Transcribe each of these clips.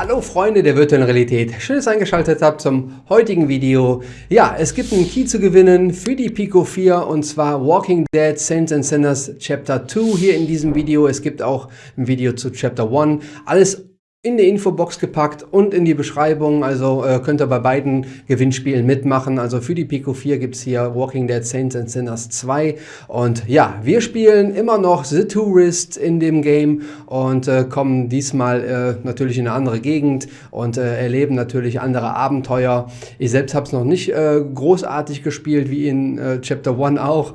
Hallo Freunde der virtuellen Realität, schön, dass ihr eingeschaltet habt zum heutigen Video. Ja, es gibt einen Key zu gewinnen für die Pico 4 und zwar Walking Dead Saints and Sinners Chapter 2 hier in diesem Video. Es gibt auch ein Video zu Chapter 1. Alles in die Infobox gepackt und in die Beschreibung. Also äh, könnt ihr bei beiden Gewinnspielen mitmachen. Also für die Pico 4 gibt es hier Walking Dead Saints and Sinners 2. Und ja, wir spielen immer noch The Tourist in dem Game und äh, kommen diesmal äh, natürlich in eine andere Gegend und äh, erleben natürlich andere Abenteuer. Ich selbst habe es noch nicht äh, großartig gespielt, wie in äh, Chapter 1 auch.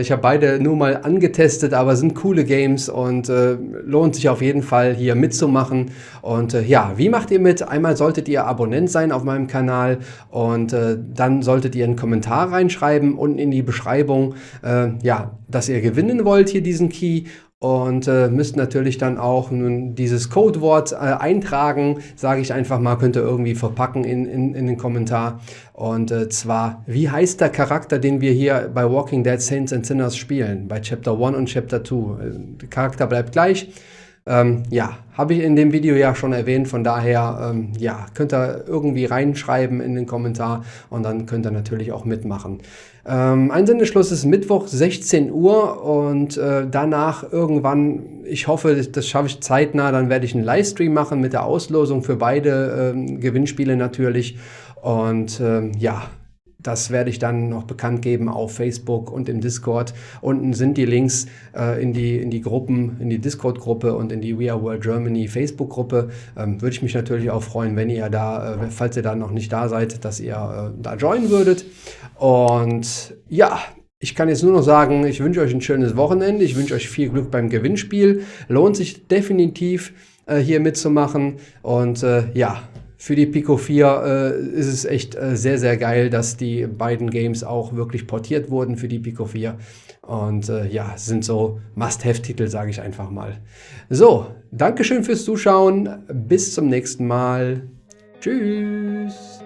ich habe beide nur mal angetestet, aber sind coole Games und lohnt sich auf jeden Fall hier mitzumachen. Äh, ja, wie macht ihr mit? Einmal solltet ihr Abonnent sein auf meinem Kanal und äh, dann solltet ihr einen Kommentar reinschreiben unten in die Beschreibung, äh, ja, dass ihr gewinnen wollt hier diesen Key und äh, müsst natürlich dann auch nun dieses Codewort äh, eintragen, sage ich einfach mal, könnt ihr irgendwie verpacken in, in, in den Kommentar. Und äh, zwar, wie heißt der Charakter, den wir hier bei Walking Dead Saints and Sinners spielen, bei Chapter 1 und Chapter 2? Äh, der Charakter bleibt gleich. Ähm, ja, habe ich in dem Video ja schon erwähnt, von daher ähm, ja, könnt ihr irgendwie reinschreiben in den Kommentar und dann könnt ihr natürlich auch mitmachen. Ähm, Einsendeschluss ist Mittwoch 16 Uhr und äh, danach irgendwann, ich hoffe, das, schaffe ich zeitnah, dann werde ich einen Livestream machen mit der Auslosung für beide ähm, Gewinnspiele natürlich und ähm, ja, das werde ich dann noch bekannt geben auf Facebook und im Discord. Unten sind die Links äh, in, die, in die Gruppen, in die Discord-Gruppe und in die We Are World Germany Facebook-Gruppe. Ähm, würde ich mich natürlich auch freuen, wenn ihr da, äh, falls ihr da noch nicht da seid, dass ihr äh, da joinen würdet. Und ja, ich kann jetzt nur noch sagen, ich wünsche euch ein schönes Wochenende. Ich wünsche euch viel Glück beim Gewinnspiel. Lohnt sich definitiv äh, hier mitzumachen. Und äh, ja, für die Pico 4 äh, ist es echt äh, sehr, sehr geil, dass die beiden Games auch wirklich portiert wurden für die Pico 4. Und äh, ja, sind so Must-Have-Titel, sage ich einfach mal. So, Dankeschön fürs Zuschauen. Bis zum nächsten Mal. Tschüss.